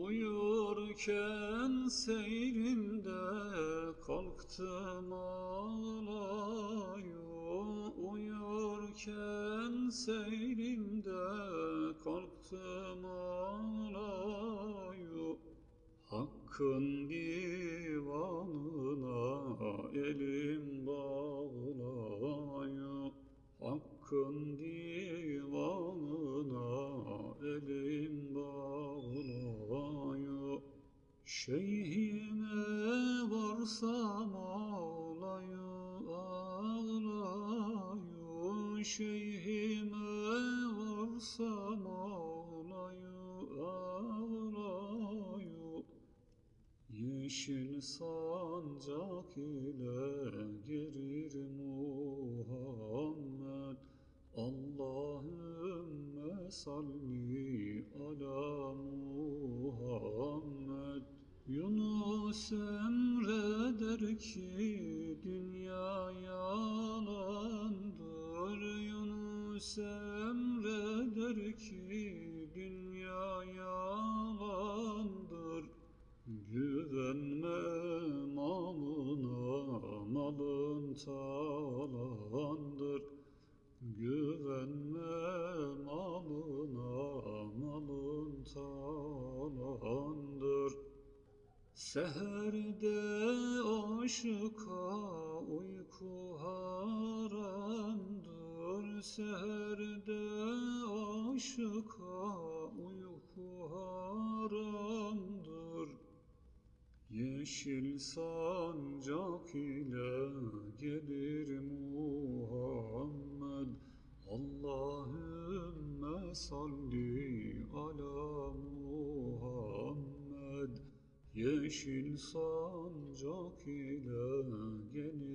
Uyurken seyrimde kalktım ağlayu Uyurken seyrimde kalktım ağlayu Hakkın divanına elim bağlayu Şeyhime varsam ağlayu ağlayu. Şeyhime varsam ağlayu ağlayu. Yeşil sancak ile gelir Muhammed. Allahümme salli ala Muhammed Yunus emreder ki dünya yalandır Yunus emreder ki dünya yalandır Güvenme malına, malın talandır. Güvenme malına, Seherde aşıka uyku haramdır. Seherde aşıka uyku haramdır. Yeşil sancak ile gelir Muhammed Allahümme salli ala Muhammed Yeşil sancak ile gelir